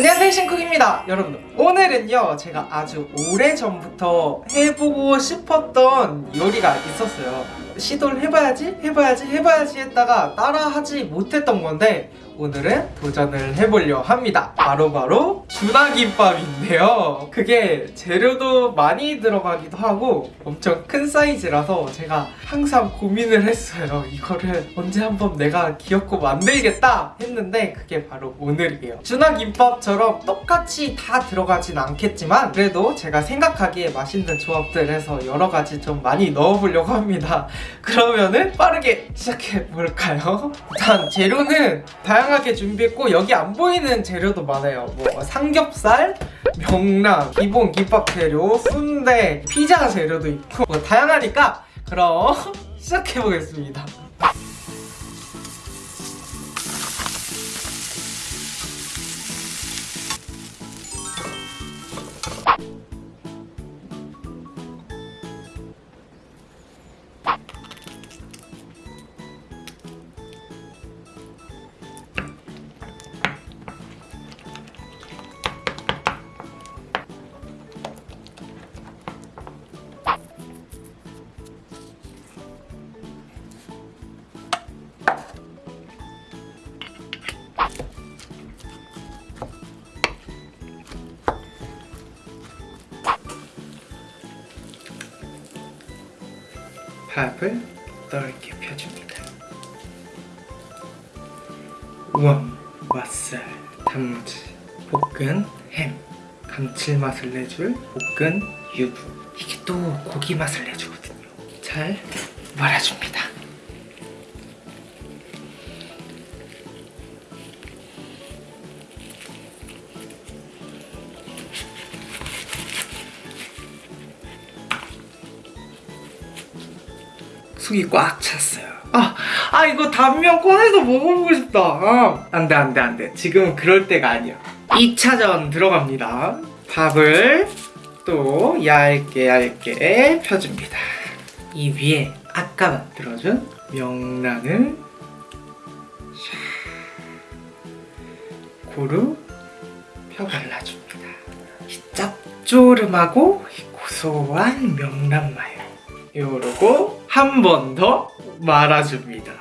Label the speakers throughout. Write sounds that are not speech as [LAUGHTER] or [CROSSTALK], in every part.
Speaker 1: 안녕하세요 신쿡입니다. 여러분 오늘은요 제가 아주 오래전부터 해보고 싶었던 요리가 있었어요 시도를 해봐야지 해봐야지 해봐야지 했다가 따라하지 못했던 건데 오늘은 도전을 해보려 합니다. 바로바로 주나김밥인데요. 그게 재료도 많이 들어가기도 하고 엄청 큰 사이즈라서 제가 항상 고민을 했어요. 이거를 언제 한번 내가 귀엽고 만들겠다 했는데 그게 바로 오늘이에요. 주나김밥처럼 똑같이 다 들어가진 않겠지만 그래도 제가 생각하기에 맛있는 조합들 해서 여러 가지 좀 많이 넣어보려고 합니다 그러면은 빠르게 시작해 볼까요? 일단 재료는 다양하게 준비했고 여기 안 보이는 재료도 많아요 뭐 삼겹살, 명란, 기본 김밥 재료, 순대, 피자 재료도 있고 뭐 다양하니까 그럼 [LAUGHS] 시작해 보겠습니다 밥을 넓게 펴줍니다. 우엉, 맛살, 단무지, 볶은 햄, 감칠맛을 내줄 볶은 유부. 이게 또 고기 맛을 내주거든요. 잘 말아줍니다. 속이 꽉 찼어요. 아, 아 이거 단면 꺼내서 먹어보고 싶다. 아, 안돼 안돼 안돼. 지금은 그럴 때가 아니야. 2차전 들어갑니다. 밥을 또 얇게 얇게 펴줍니다. 이 위에 아까 만들어준 명란을 샥 고루 펴 발라줍니다. 이 짭조름하고 이 고소한 명란 마요. 요러고 한 번 더 말아줍니다.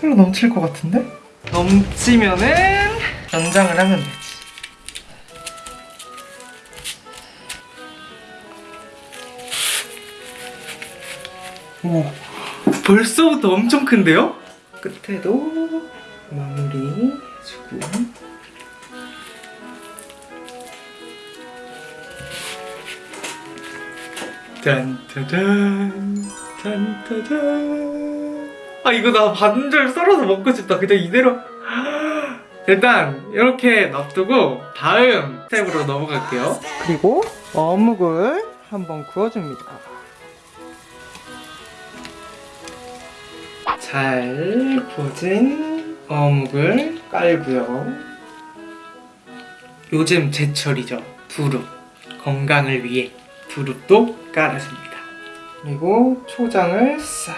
Speaker 1: 별로 넘칠 것 같은데? 넘치면은 연장을 하면 되지. 오, 벌써부터 엄청 큰데요? 끝에도 마무리 해주고 짠짜잔 짠짜잔. 아 이거 나 반절 썰어서 먹고 싶다. 그냥 이대로. 일단 이렇게 놔두고 다음 스텝으로 넘어갈게요. 그리고 어묵을 한번 구워줍니다. 잘 구워진 어묵을 깔고요. 요즘 제철이죠. 두릅 건강을 위해 두릅도 깔아줍니다. 그리고 초장을 싹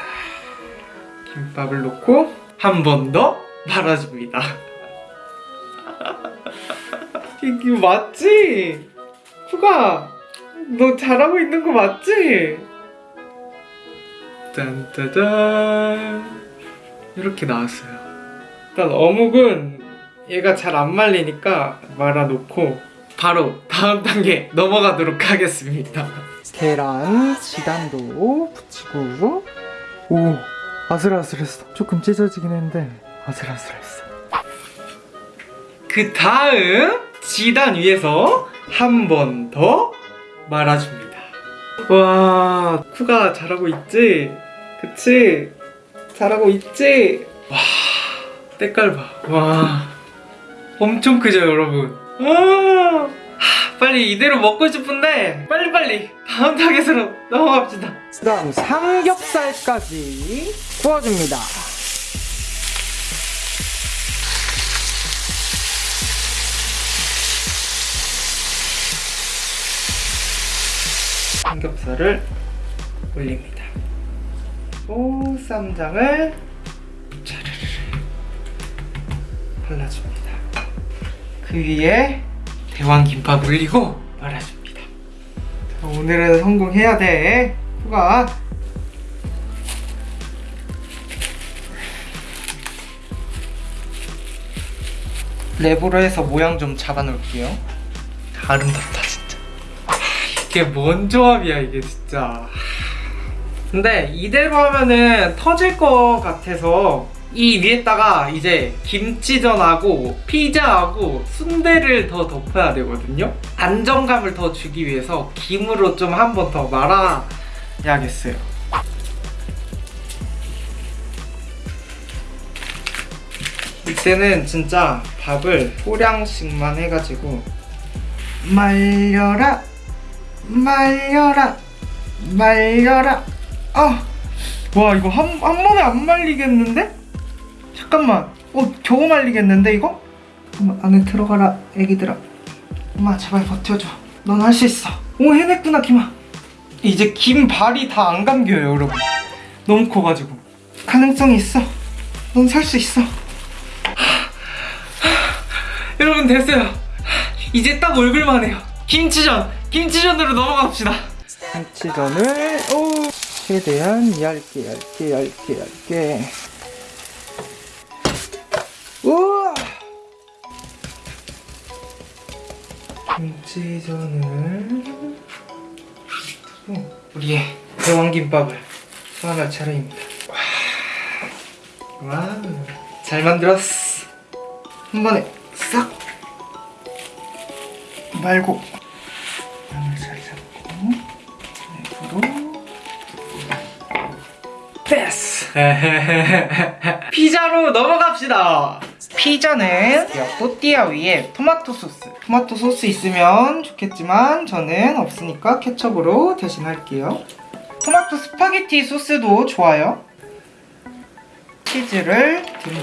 Speaker 1: 김밥을 넣고 한 번 더 말아줍니다. [LAUGHS] 이게 맞지? 쿠가 너 잘하고 있는 거 맞지? 짠짜잔 이렇게 나왔어요. 일단 어묵은 얘가 잘 안 말리니까 말아놓고 바로 다음 단계 넘어가도록 하겠습니다. 계란 지단도 붙이고 오 아슬아슬했어. 조금 찢어지긴 했는데 아슬아슬했어. 그 다음 지단 위에서 한 번 더 말아줍니다. 와 쿠가 잘하고 있지? 그치? 잘하고 있지? 와 때깔 봐. 와 엄청 크죠 여러분? 아, 빨리 이대로 먹고 싶은데 빨리빨리 다음 타겟으로 넘어갑시다. 그 다음 삼겹살까지 구워줍니다. 삼겹살을 올립니다. 또 쌈장을 차르르 발라줍니다. 그 위에 대왕 김밥 올리고 말아줍니다. 자, 오늘은 성공해야 돼. 후가. 랩으로 해서 모양 좀 잡아놓을게요. 아름답다 진짜. 아, 이게 뭔 조합이야 이게 진짜. 근데 이대로 하면은 터질 것 같아서 이 위에다가 이제 김치전하고 피자하고 순대를 더 덮어야 되거든요. 안정감을 더 주기 위해서 김으로 좀 한 번 더 말아야겠어요. 이때는 진짜 밥을 소량씩만 해가지고 말려라 말려라 말려라 아! 와 이거 한, 한 번에 안 말리겠는데? 잠깐만. 어 겨우 말리겠는데 이거? 엄마 안에 들어가라 애기들아. 엄마 제발 버텨줘. 넌 할 수 있어. 오 해냈구나 김아. 이제 김 발이 다 안 감겨요 여러분. 너무 커가지고. 가능성이 있어. 넌 살 수 있어. 여러분 됐어요. 이제 딱 얼굴만 해요. 김치전 김치전으로 넘어갑시다. 김치전을 오 최대한 얇게 얇게 얇게 얇게 김치전을 두고 우리의 대왕김밥을 소환할 차례입니다. 와, 와, 잘 만들었어. 한 번에 싹 말고 마늘 잘 잡고 랩으로 패스 [LAUGHS] 피자로 넘어갑시다 피자는 또띠아 위에 토마토 소스. 토마토 소스 있으면 좋겠지만 저는 없으니까 케첩으로 대신 할게요. 토마토 스파게티 소스도 좋아요. 치즈를 듬뿍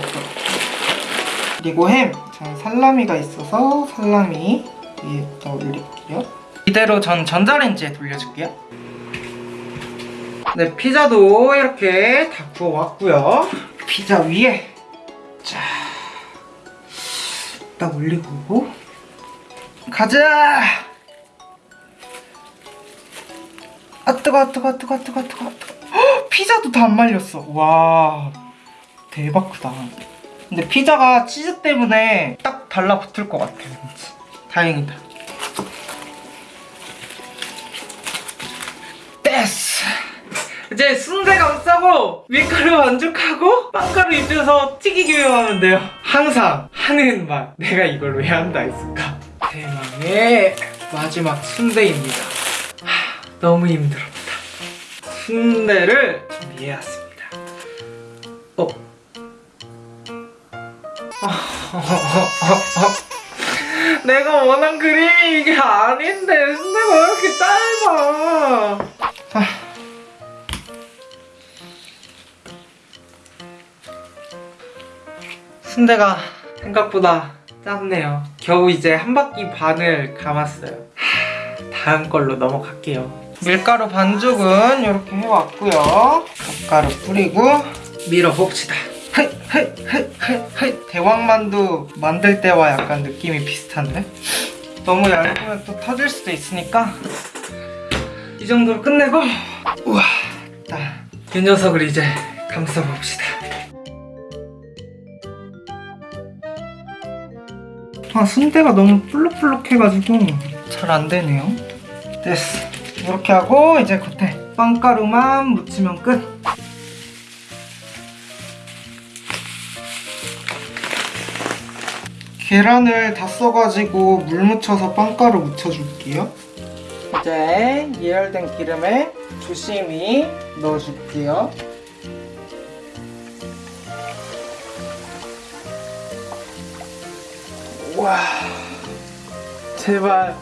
Speaker 1: 그리고 햄. 저는 살라미가 있어서 살라미 위에다 올릴게요. 이대로 전 전자레인지에 돌려줄게요. 네 피자도 이렇게 다 구워왔고요. 피자 위에 딱 올리고. 가자! 아 뜨거 아 뜨거 아 뜨거 아 뜨거 아 뜨거. 아 뜨거 헉, 피자도 다 안 말렸어. 와 대박 크다. 근데 피자가 치즈 때문에 딱 달라붙을 것 같아. 왠지 다행이다. 됐어. 이제 순대 감싸고 밀가루 반죽하고 빵가루 입혀서 튀기기만 하면 돼요. 항상 하는 말 내가 이걸 왜 한다 했을까? 대망의 마지막 순대입니다. 하, 너무 힘들었다. 순대를 준비해왔습니다. 어? [LAUGHS] 내가 원한 그림이 이게 아닌데 순대가 왜 이렇게 짧아? 아. 순대가 생각보다 짧네요. 겨우 이제 한 바퀴 반을 감았어요. 하, 다음 걸로 넘어갈게요. 밀가루 반죽은 이렇게 해왔고요. 젓가루 뿌리고 밀어봅시다. 대왕만두 만들 때와 약간 느낌이 비슷한데? 너무 얇으면 또 터질 수도 있으니까 이 정도로 끝내고 우와 자, 이 녀석을 이제 감싸봅시다. 아 순대가 너무 볼록볼록해가지고 잘 안되네요. 됐어. 이렇게 하고 이제 겉에 빵가루만 묻히면 끝. 계란을 다 써가지고 물 묻혀서 빵가루 묻혀줄게요. 이제 예열된 기름에 조심히 넣어줄게요 와. 제발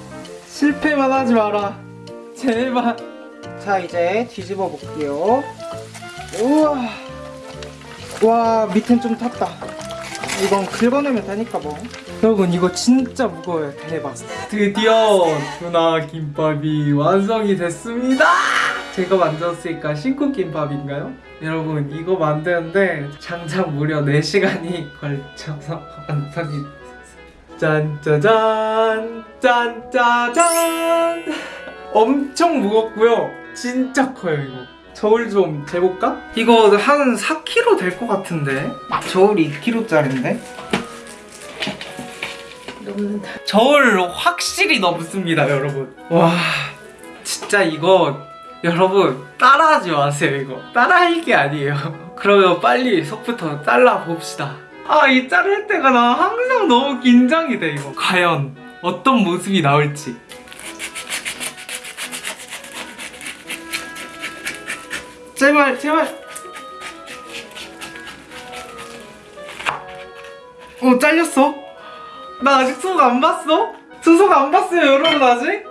Speaker 1: 실패만 하지 마라. 제발. 자 이제 뒤집어 볼게요. 우와. 와 밑엔 좀 탔다. 이건 긁어내면 되니까 뭐. 여러분 이거 진짜 무거워요. 대박 드디어 누나 김밥이 완성이 됐습니다. 제가 만들었으니까 신쿡김밥인가요? 여러분 이거 만드는데 장장 무려 4시간이 걸쳐서 [LAUGHS] 완성이 짠짜잔 짠짜잔 엄청 무겁고요. 진짜 커요 이거. 저울 좀 재볼까? 이거 한 4kg 될 것 같은데? 저울 2kg짜리인데?
Speaker 2: 넘는다.
Speaker 1: 저울 확실히 넘습니다 여러분. 와 진짜 이거 여러분 따라하지 마세요 이거. 따라할 게 아니에요. [LAUGHS] 그러면 빨리 속부터 잘라 봅시다 아 이 자를 때가 나 항상 너무 긴장이 돼 이거. 과연 어떤 모습이 나올지. 제발 제발. 어 잘렸어? 나 아직 수속 안 봤어? 수속 안 봤어요 여러분 아직?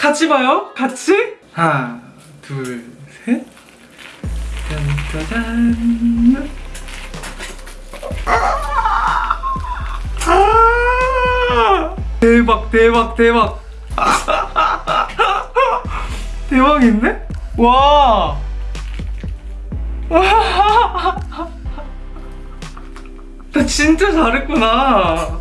Speaker 1: 같이 봐요. 같이? 하나 둘셋. 짠짜잔 대박 대박 대박 [LAUGHS] 대박인데? 와 [LAUGHS] 나 진짜 잘했구나.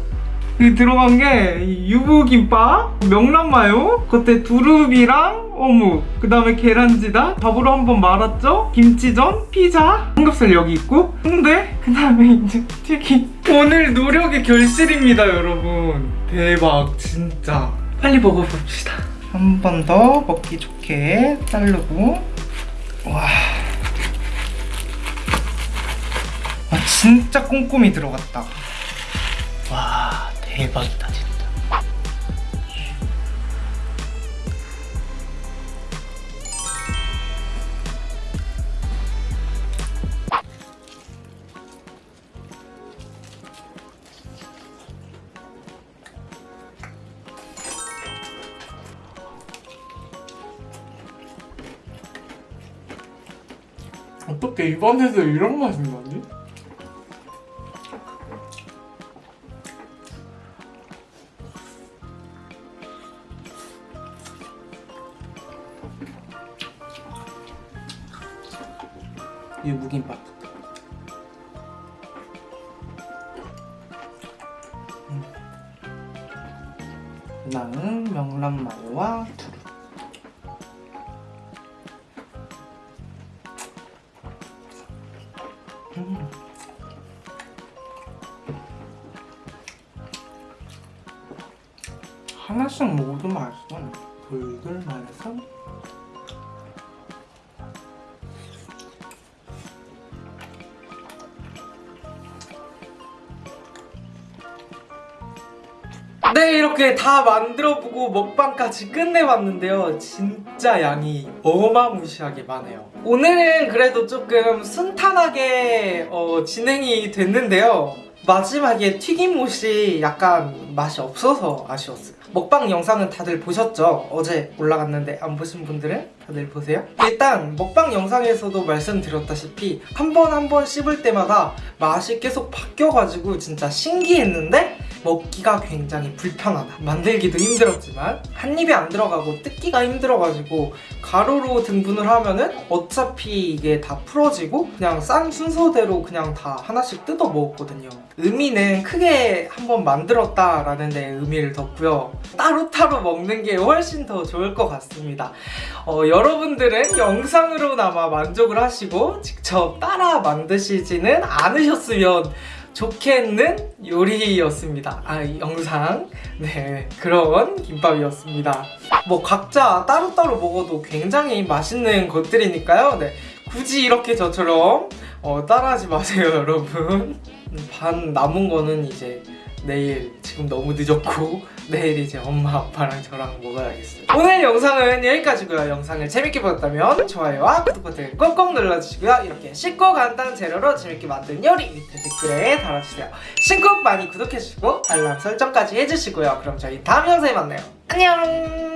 Speaker 1: 여기 들어간 게 유부김밥, 명란마요, 그때 두릅이랑 어묵, 그 다음에 계란지다, 밥으로 한번 말았죠? 김치전, 피자, 삼겹살 여기 있고, 근데 그 다음에 이제 튀김. 오늘 노력의 결실입니다, 여러분. 대박, 진짜. 빨리 먹어봅시다. 한 번 더 먹기 좋게 자르고, 와. 아 진짜 꼼꼼히 들어갔다 와 대박이다 진짜 어떻게 입안에서 이런 맛이 나지? 유부김밥 음. 나는 명란마요와 돌돌 말해서. 네 이렇게 다 만들어보고 먹방까지 끝내봤는데요. 진짜 양이 어마무시하게 많아요. 오늘은 그래도 조금 순탄하게 어, 진행이 됐는데요 마지막에 튀김옷이 약간 맛이 없어서 아쉬웠어요 먹방 영상은 다들 보셨죠? 어제 올라갔는데 안 보신 분들은 다들 보세요 일단 먹방 영상에서도 말씀드렸다시피 한 번 한 번 씹을 때마다 맛이 계속 바뀌어가지고 진짜 신기했는데 먹기가 굉장히 불편하다. 만들기도 힘들었지만 한 입에 안 들어가고 뜯기가 힘들어가지고 가루로 등분을 하면은 어차피 이게 다 풀어지고 그냥 싼 순서대로 그냥 다 하나씩 뜯어 먹었거든요. 의미는 크게 한번 만들었다 라는 데 의미를 뒀고요. 따로따로 먹는 게 훨씬 더 좋을 것 같습니다. 어, 여러분들은 영상으로나마 만족을 하시고 직접 따라 만드시지는 않으셨으면 좋겠는 요리였습니다. 아, 이 영상. 네, 그런 김밥이었습니다. 뭐 각자 따로따로 먹어도 굉장히 맛있는 것들이니까요. 네, 굳이 이렇게 저처럼 어, 따라하지 마세요, [LAUGHS] 여러분. 음, 반 남은 거는 이제 내일 지금 너무 늦었고 [LAUGHS] 내일 이제 엄마 아빠랑 저랑 먹어야겠어요. 오늘 영상은 여기까지고요. 영상을 재밌게 보셨다면 좋아요와 구독 버튼 꼭꼭 눌러주시고요. 이렇게 쉽고 간단 재료로 재밌게 만든 요리 밑에 댓글에 달아주세요. 신곡 많이 구독해주시고 알람 설정까지 해주시고요. 그럼 저희 다음 영상에 만나요. 안녕